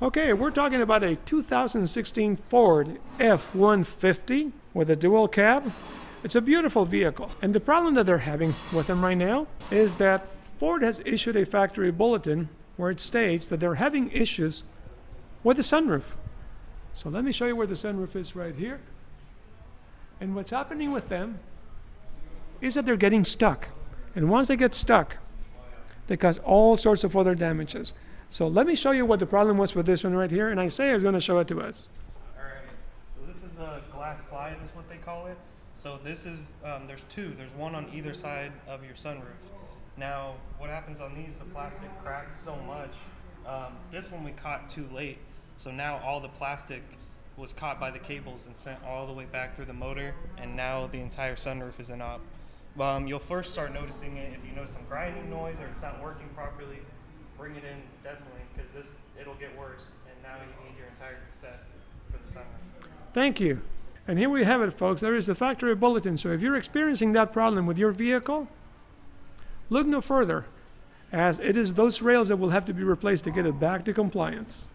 Okay, we're talking about a 2016 Ford F-150 with a dual cab. It's a beautiful vehicle. And the problem that they're having with them right now is that Ford has issued a factory bulletin where it states that they're having issues with the sunroof. So let me show you where the sunroof is right here. And what's happening with them is that they're getting stuck. And once they get stuck, they cause all sorts of other damages. So let me show you what the problem was with this one right here, and Isaiah is going to show it to us. Alright, so this is a glass slide is what they call it. So this is, um, there's two, there's one on either side of your sunroof. Now, what happens on these, the plastic cracks so much. Um, this one we caught too late, so now all the plastic was caught by the cables and sent all the way back through the motor, and now the entire sunroof is in op. Um, you'll first start noticing it if you notice some grinding noise or it's not working properly. Bring it in definitely, because this it'll get worse, and now you need your entire cassette for the summer. Thank you. And here we have it, folks. There is the factory bulletin. So if you're experiencing that problem with your vehicle, look no further, as it is those rails that will have to be replaced to get it back to compliance.